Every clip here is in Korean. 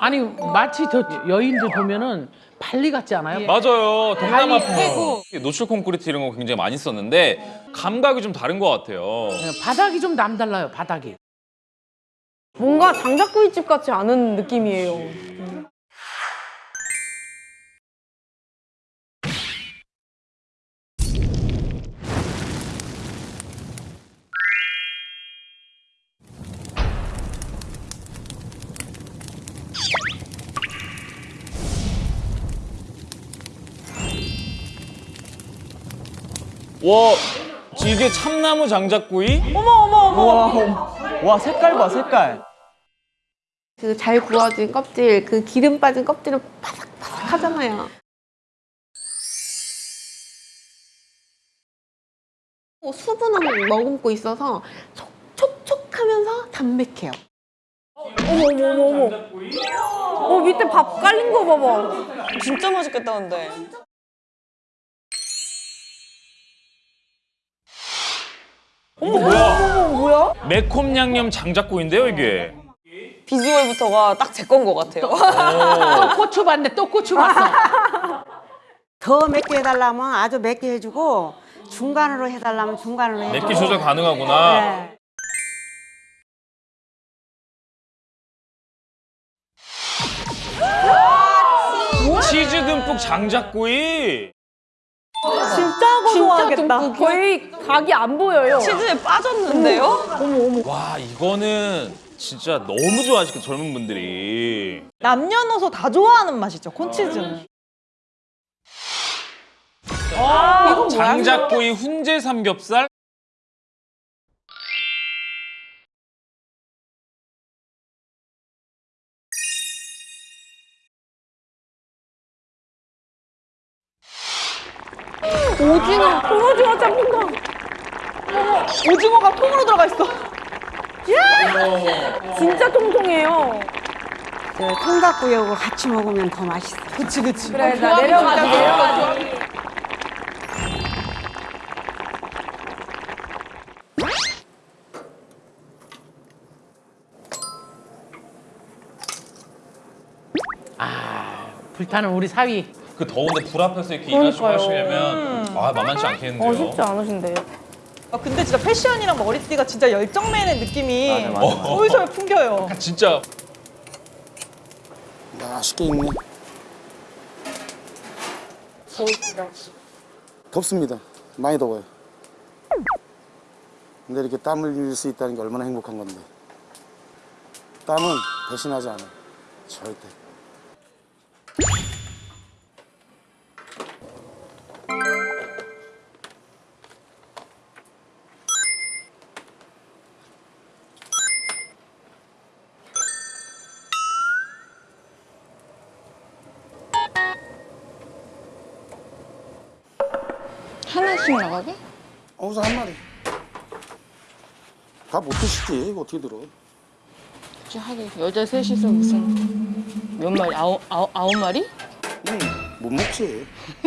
아니 마치 저 여인들 보면은 발리 같지 않아요? 맞아요. 동남아 발리 풍. 노출 콘크리트 이런 거 굉장히 많이 썼는데 감각이 좀 다른 것 같아요. 네, 바닥이 좀 남달라요. 바닥이. 뭔가 장작구이집 같지 않은 느낌이에요. 와, 이게 참나무 장작구이? 와 색깔 봐 색깔. 그 잘 구워진 껍질, 그 기름 빠진 껍질은 바삭바삭 하잖아요. 수분을 머금고 있어서 촉촉촉하면서 담백해요. 어머 어머 어머 어머. 어 밑에 밥 깔린 거 봐봐. 진짜 맛있겠다 근데. 뭐야? 뭐야? 매콤 양념 장작구이인데요, 이게. 비주얼부터가 딱 제 건 것 같아요. 또 고추 봤네. 또 고추 봤어. 더 맵게 해달라면 아주 맵게 해주고 중간으로 해달라면 중간으로 해주고 맵기 조절 가능하구나. 네. 치즈 듬뿍 장작구이. 진짜 고소하겠다. 거의 각이 안 보여요. 치즈에 빠졌는데요? 와, 이거는 진짜 너무 좋아하시겠다, 젊은 분들이. 남녀노소 다 좋아하는 맛이죠 콘치즈는 장작구이 훈제 삼겹살? 어머 오징어가 통으로 들어가 있어 진짜 통통해요. 저 통닭구이하고 같이 먹으면 더 맛있어 그치 그치 그래 나 내려가자 내려가자. 불타는 우리 사위. 그 더운데 불 앞에서 이렇게 일하시고. 하시려면 아, 만만치 않겠는데요. 어 쉽지 않으신데요. 아, 근데 진짜 패션이랑 머리띠가 진짜 열정맨의 느낌이 맞아, 맞아, 맞아. 솔솔 풍겨요 진짜 맛있게 익네. 덥습니다. 많이 더워요. 근데 이렇게 땀을 흘릴 수 있다는 게 얼마나 행복한 건데. 땀은 배신하지 않아. 절대. 어, 우선 한 마리. 다 못 드시지. 어떻게 들어. 굳이 하긴 여자 셋이서 무슨 몇 마리? 아홉, 아홉, 아홉 마리? 응, 못 먹지.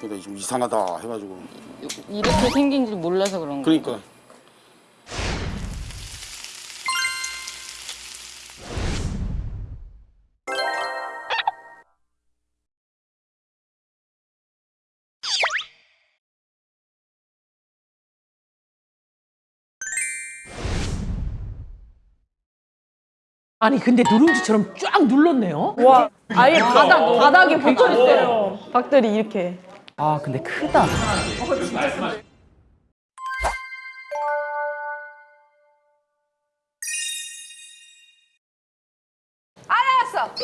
그러니까 좀 이상하다 해가지고. 이렇게 생긴 줄 몰라서 그런 거. 그러니까. 아니 근데 누룽지처럼 쫙 눌렀네요. 와 아예 바닥 바닥에 붙어 있어요. 박들이 이렇게. 아 근데 크다. 알았어,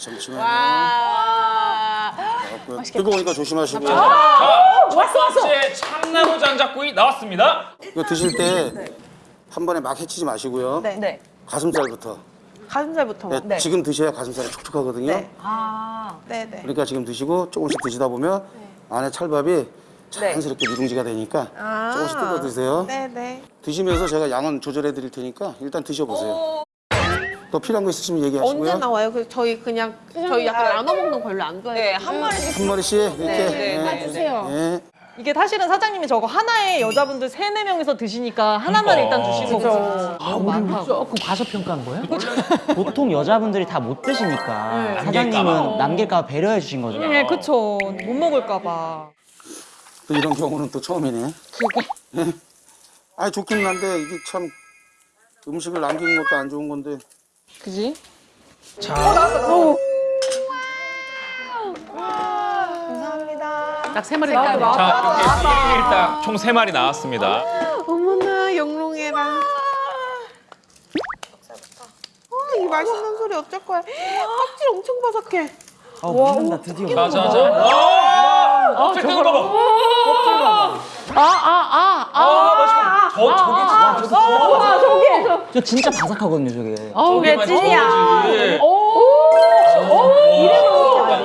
잠시만요. 나왔고요. 뜨거우니까 조심하시고요. 첫 번째 참나무 장작구이 나왔습니다. 이거 드실 때 한 번에 막 해치지 마시고요. 네. 네. 가슴살부터. 가슴살부터 네, 지금 드셔야 가슴살이 촉촉하거든요. 네. 네네 그러니까 지금 드시고 조금씩 드시다 보면 안에 찰밥이 자연스럽게 누룽지가 되니까 조금씩 뜯어 드세요. 네네 드시면서 제가 양은 조절해 드릴 테니까 일단 드셔보세요. 더 필요한 거 있으시면 얘기하시고요. 언제 나와요? 그 저희 그냥 저희 약간 나눠 먹는 거 별로 안 네, 좋아해요. 한 마리씩. 한 마리씩 이렇게 네, 네, 예, 네, 주세요. 예. 이게 사실은 사장님이 저거 하나에 여자분들 세네 명이서 드시니까 하나만 그러니까. 일단 주시는 거죠. 아, 우리 조금 과소평가한 거야? 보통 여자분들이 다 못 드시니까 봐. 사장님은 남길까 봐 배려해 주신 거죠. 네, 그쵸. 못 먹을까 봐. 또 이런 경우는 또 처음이네. 그게. 아 좋긴 한데 이게 참 음식을 남기는 것도 안 좋은 건데. 그지? 딱 세 마리 나왔네. 자 이렇게 일단 총 세 마리 나왔습니다. 어머나 영롱해라. 어, 이 맛있는 소리 어쩔 거야. 껍질 엄청 바삭해. 어, 먹는다 드디어. 자자자. 와. 껍질 거 봐. 아, 아, 아, 아. 아 맛있어. 저 저게 진짜. 저 진짜 바삭하거든요, 저게. 아우, 저게 찐이야. 찐이야.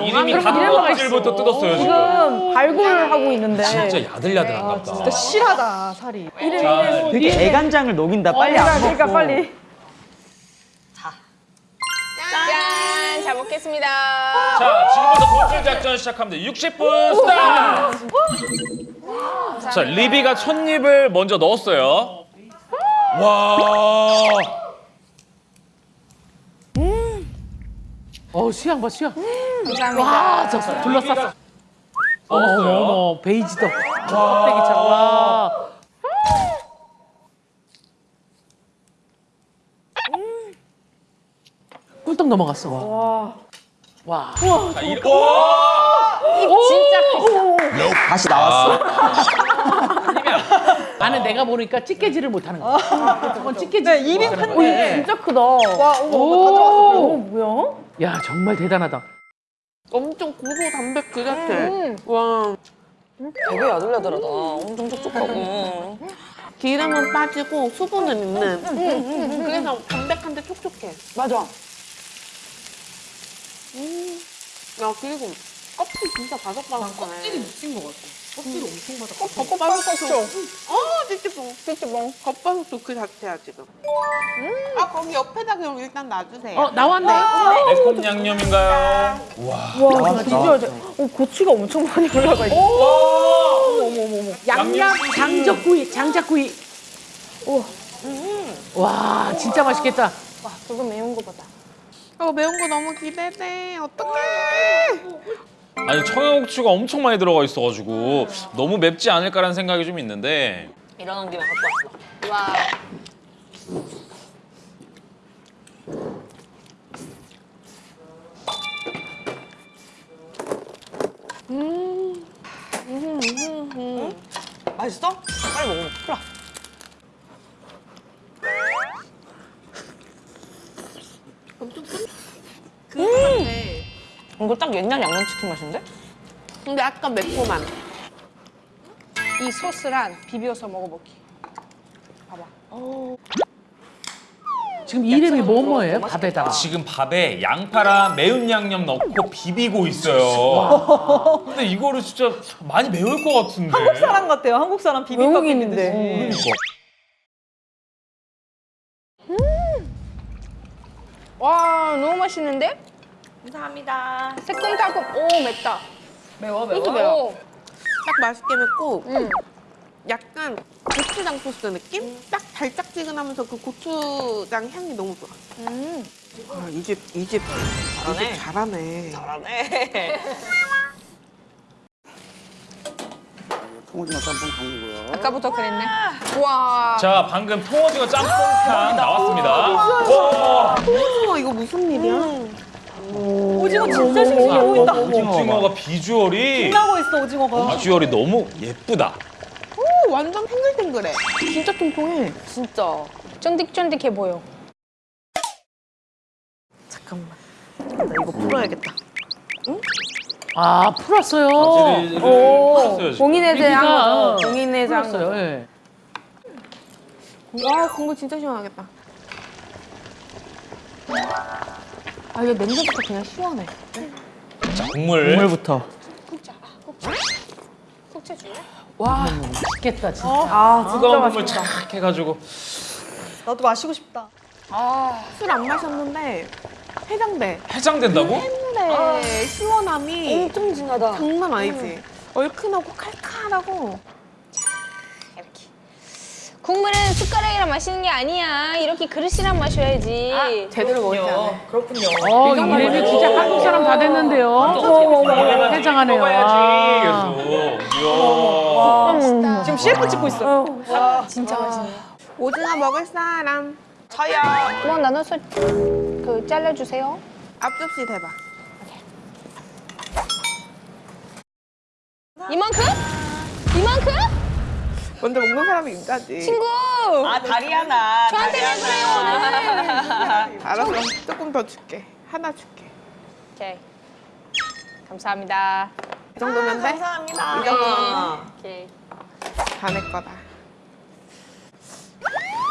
이름이 닭 껍질부터 뜯었어요 지금. 지금 발굴하고 있는데. 진짜 야들야들한가 보다. 진짜 실하다, 살이. 자, 되게 애간장을 녹인다. 빨리 안 먹고. 그러니까 빨리. 짠! 잘 먹겠습니다. 자, 지금부터 돌출 작전 시작합니다. 60분 스타트! 자, 리비가 첫 입을 먼저 넣었어요. 와. 어, 수양 봐, 수양. 감사합니다. 와, 저 둘러쌌어. 어머, 어머, 어머, 베이지도. 껍데기처럼. 와. 꿀떡 넘어갔어. 와. 와. 자, 이, 와! 다시 나왔어. 나는 내가 보니까 찌개질을 못하는 거야. 저건 찌개질. 네, 입이 큰데. 진짜 크다. 와, 어머, 오. 어, 뭐야? 야, 정말 대단하다. 엄청 고소 담백 그 자체. 와. 되게 야들야들하다. 엄청 촉촉하고. 기름은 빠지고 수분은 있는. 그래서 담백한데 촉촉해. 맞아. 야 그리고 껍질 진짜 바삭바삭하네. 껍질이 묻힌 것 같아. 껍질이 엄청 바삭. 겉바삭죠? 어, 찌찌뽕. 찌찌뽕. 겉바속도 그 자체야 지금. 아 거기 옆에다 그럼 일단 놔주세요. 어, 나왔네. 매콤 양념인가요? 와, 진짜 잘. 어, 고추가 엄청 많이 올라가 있어. 양념 장작구이, 장작구이. 오. 와, 진짜 맛있겠다. 저거 매운 거 보다. 어 매운 거 너무 기대돼. 어떡해. 아니, 청양고추가 엄청 많이 들어가 있어가지고 너무 맵지 않을까라는 생각이 좀 있는데 일어난 김에 갖고 왔어. 와. 이거 딱 옛날 양념치킨 맛인데? 근데 약간 매콤한. 이 소스랑 비벼서 먹어볼게. 지금 이름이 뭐 뭐예요? 밥에다가. 지금 밥에 양파랑 매운 양념 넣고 비비고 있어요. 근데 이거를 진짜 많이 매울 것 같은데. 한국 사람 같아요. 한국 사람 비빔밥 외국인인데. 비비듯이. 와 너무 맛있는데? 감사합니다. 새콤달콤. 오 맵다. 매워, 이것도 매워. 매워. 딱 맛있게 맵고 응. 약간 고추장 소스 느낌? 딱 달짝지근하면서 그 고추장 향이 너무 좋아. 음. 아, 이 집, 이 집, 잘하네. 이 집 잘하네. 잘하네. 통오징어 짬뽕 강이고요. 아까부터 그랬네. 와. 자, 방금 통오징어 짬뽕탕 나왔습니다. 와, 어, 이거 무슨 일이야? 오징어 진짜 싱싱해 보인다. 오징어가 비주얼이 빛나고 있어, 오징어가. 비주얼이 너무 예쁘다. 오, 완전 탱글탱글해. 진짜 통통해. 진짜 쫀득쫀득해 보여. 잠깐만. 나 이거 풀어야겠다. 아, 풀었어요. 풀었어요, 리비가 거죠. 공인해제한 풀었어요. 거죠. 예. 와, 국물 진짜 시원하겠다. 아, 이거 냄새부터 그냥 시원해. 자, 국물. 국물부터. 숙제 줄래? 와, 맛있겠다, 진짜. 아, 진짜 뜨거운 국물 맛있다. 착 해가지고. 나도 마시고 싶다. 술안 마셨는데 해장돼. 해장된다고? 근데 시원함이 엄청 진하다. 장난 아니지. 얼큰하고 칼칼하고. 국물은 숟가락이랑 마시는 게 아니야. 이렇게 그릇이랑 마셔야지. 제대로 먹지 않아요. 어, 이래면 진짜 한국 사람 다 됐는데요. 해장하네요. 먹어야지 와. 계속. 이야. 지금 CF 찍고 있어. 진짜 맛있네. 오징어 먹을 사람 저요. 뭐 나눠서 그 잘라주세요. 앞접시 대박. 이만큼? 이만큼? 먼저 먹는 사람이 인자지. 친구! 아 다리 하나. 저한테 왜 그래요, 오늘? 알았어. 조금 더 줄게. 하나 줄게. 오케이. 감사합니다. 이 정도면 돼? 감사합니다. 이 정도면 오케이. 다내 거다.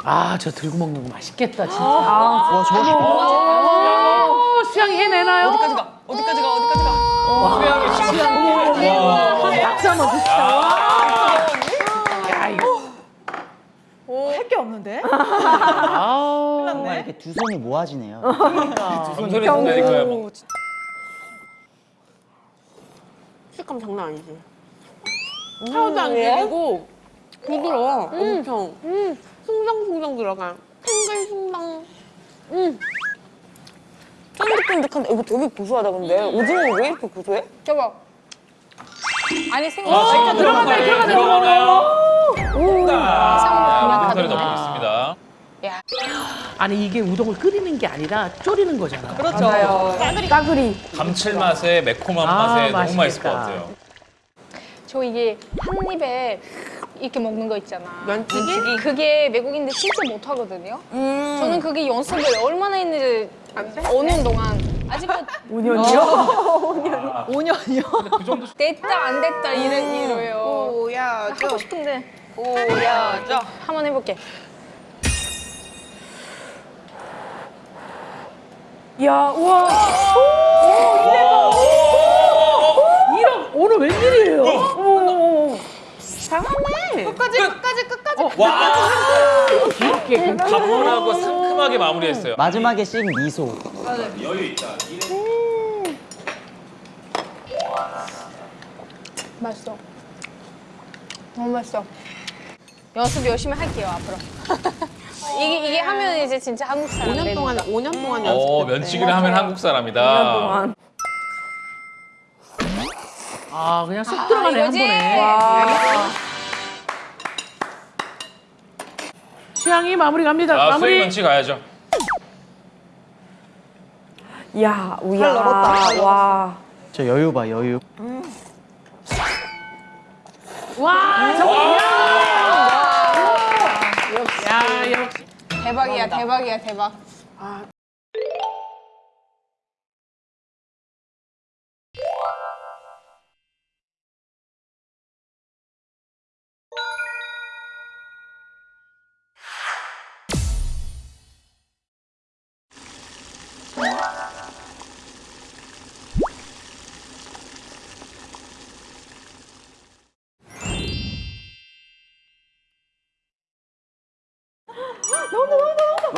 아, 저 들고 먹는 거 맛있겠다, 진짜. 와, 저 어, 수양이 해내나요? 어디까지 가? 어디까지 가? 어디까지 가? 수양이. 와. 박수 한번 줍시다. 야, 이거. 할 게 없는데? 아우. 정말 이렇게 두 손이 모아지네요. 점선이 된다니까요. 뭐. 식감 장난 아니지? 하나도 안 질리고 부드러워. 엄청. 숭덩숭덩 들어가. 탱글 숭덩. 쫀득쫀득한데 이거 되게 고소하다 근데 오징어 왜 이렇게 고소해? 저거. 아니 생각. 아, 들어가네, 들어가네. 아니, 이게 우동을 끓이는 게 아니라 졸이는 거잖아. 그렇죠. 까그리. 감칠맛에 매콤한 아, 맛에 너무 맛있을 맛있겠다. 것 같아요. 저 이게 한 입에 이렇게 먹는 거 있잖아. 면치기? 그게 외국인들 진짜 못 하거든요. 저는 그게 연습을 얼마나 했는지 안 돼? 5년 동안 아직도 5년이요? 5년이요? 그 정도 됐다 안 됐다 이래 이래요. 보여줘. 하고 싶은데 보여줘. 한번 해볼게. 야, 우와. 이런, 오늘 웬일이에요? 끝까지, 끝까지, 끝까지. 와 이렇게. 가뿐하고 상큼하게 마무리했어요. 마지막에 씬 미소. 맛있어. 너무 맛있어. 연습 열심히 할게요 앞으로. 이게 이게 하면 이제 진짜 한국 사람 5년 되는 동안, 거. 5년 동안. 어 면치기를 하면 한국 사람이다. 아, 그냥 쏙 들어가네, 한 이거지? 번에. 수양이 마무리 갑니다. 아 마무리. 면치 가야죠. 야, 우야. 넓었다. 와. 저 여유 봐, 여유. 와, 저거. 야, 역시. 대박이야 대박이야 대박.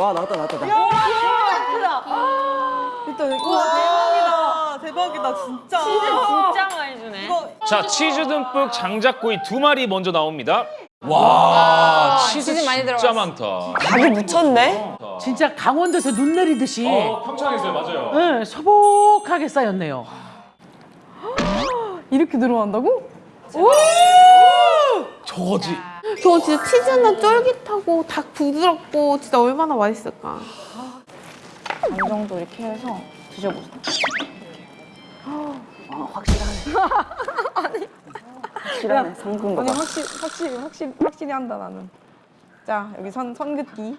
와, 나왔다, 나왔다. 나왔다. 일단 우와, 대박이다. 대박이다, 진짜. 진짜 많이 주네 자 치즈 듬뿍 장작구이 두 마리 먼저 나옵니다. 와 치즈, 치즈 많이 진짜 들어갔어. 많다. 닭이 묻혔네? 진짜 강원도에서 눈 내리듯이 평창에서요 맞아요. 네, 소복하게 쌓였네요. 이렇게 들어간다고? 저거지. 저 진짜 치즈는 쫄깃하고 닭 부드럽고 진짜 얼마나 맛있을까. 반 정도 이렇게 해서 드셔보세요 확실하네, 담근 아니, 확실히, 확실히, 확실히, 확실히 한다, 나는. 자, 여기 선, 선 긋기.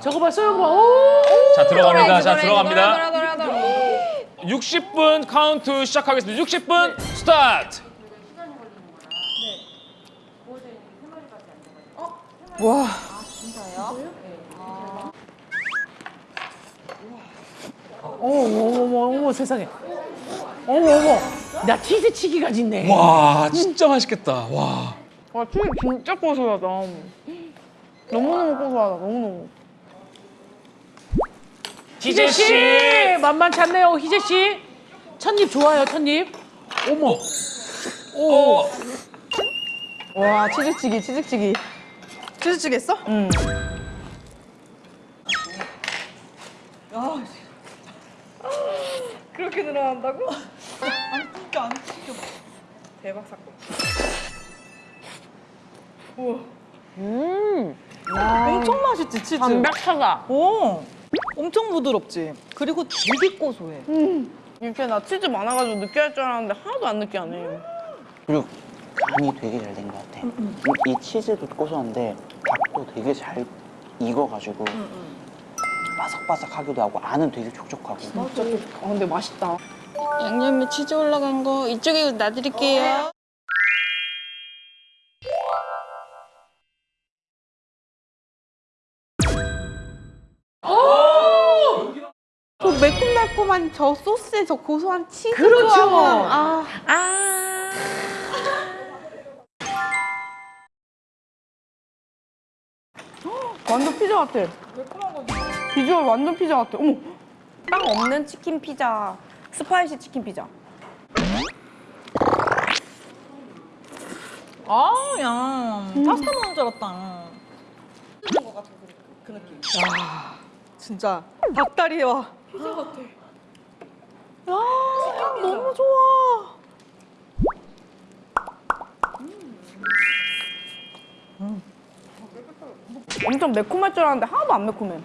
저거 봐, 소영 봐. 오! 자 들어갑니다. 자 들어갑니다. 돌아, 돌아, 돌아, 돌아. 60분 카운트 시작하겠습니다. 60분 스타트. 어머, 어머, 어머, 어머, 세상에. 어머, 어머. 나 치즈 치기가 짓네. 와 진짜 맛있겠다. 와. 와, 튀김 진짜 고소하다. 너무너무 고소하다, 너무너무. 희재 씨. 만만치 않네요, 희재 씨. 첫입 좋아요, 첫입. 어머. 오. 와 치즈치기 치즈치기. 치즈치기 했어? 응. 그렇게 늘어난다고? 안 뜯겨 안 뜯겨. 대박 사건. 우와. 음. 엄청 맛있지 치즈. 담백하다. 오. 엄청 부드럽지. 그리고 되게 고소해. 이렇게 나 치즈 많아가지고 느끼할 줄 알았는데 하나도 안 느끼하네. 그리고 간이 되게 잘 된 것 같아. 이, 이 치즈도 고소한데 밥도 되게 잘 익어가지고 바삭바삭하기도 하고 안은 되게 촉촉하고. 아 근데 맛있다. 양념에 치즈 올라간 거 이쪽에 놔드릴게요. 저 매콤달콤한 저 소스에 저 고소한 치즈. 그렇죠. 아, 완전 피자 같아. 비주얼 완전 피자 같아. 어머. 빵 없는 치킨 피자. spicy 치킨 피자. 아, 야. 파스타 먹는 줄 알았다. 그 느낌. 야, 진짜 닭다리와 피자 같아. 야, 너무 좋아. 엄청 매콤할 줄 알았는데 하나도 안 매콤해.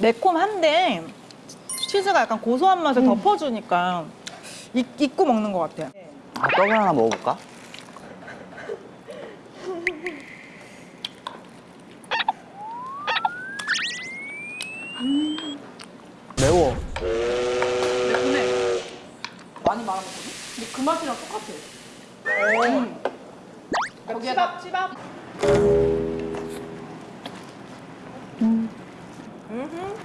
매콤한데 치즈가 약간 고소한 맛을 덮어주니까 잊, 잊고 먹는 것 같아. 아, 떡을 하나 먹어볼까? 매워. 그 맛이랑 똑같아. 거기에다 치밥.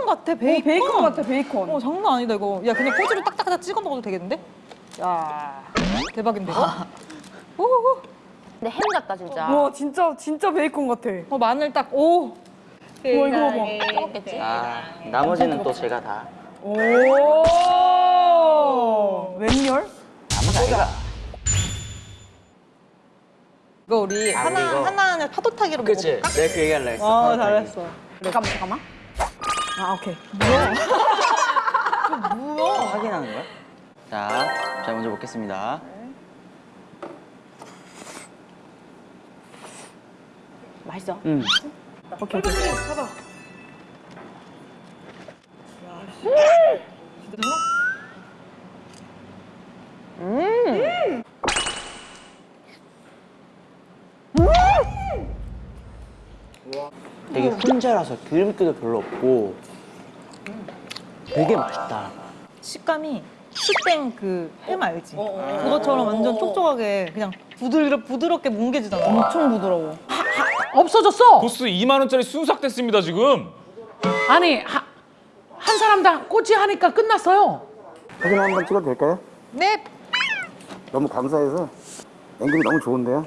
베이컨 같아, 베이컨. 베이컨 같아, 베이컨. 어, 장난 아니다, 이거. 야, 그냥 꼬지로 딱딱딱 찍어 먹어도 되겠는데? 야, 대박인데, 이거? 오호호. 근데 햄 같다 진짜. 와, 진짜, 진짜 베이컨 같아. 어, 마늘 딱, 오. 와, 이거 봐봐. 먹겠지. 아, 나머지는 또 제가 다. 오! 웬열? 나머지 아이가. 이거 우리 아, 하나, 이거. 하나는 파도타기로 그치? 먹어볼까? 내가 그 얘기할라 했어. 어. 잘했어. 잠깐만, 잠깐만. 아, 오케이. 확인하는 거야? 자, 자 먼저 먹겠습니다. 맛있어. 음. 오케이, 오케이. 되게 훈제라서 기름기도 별로 없고 되게 맛있다. 식감이 스땡 그 햄 알지? 그것처럼 완전 촉촉하게 그냥 부드럽, 부드럽게 뭉개지잖아. 엄청 부드러워. 없어졌어. 코스 2만 원짜리 순삭됐습니다 지금. 아니 하, 한 사람당 꼬치 하니까 끝났어요. 사진 한 번 찍어도 될까요? 네. 너무 감사해서 앵글이 너무 좋은데요.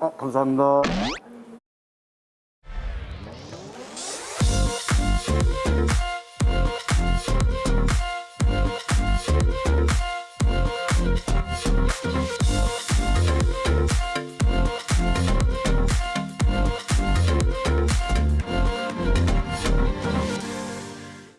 아, 감사합니다.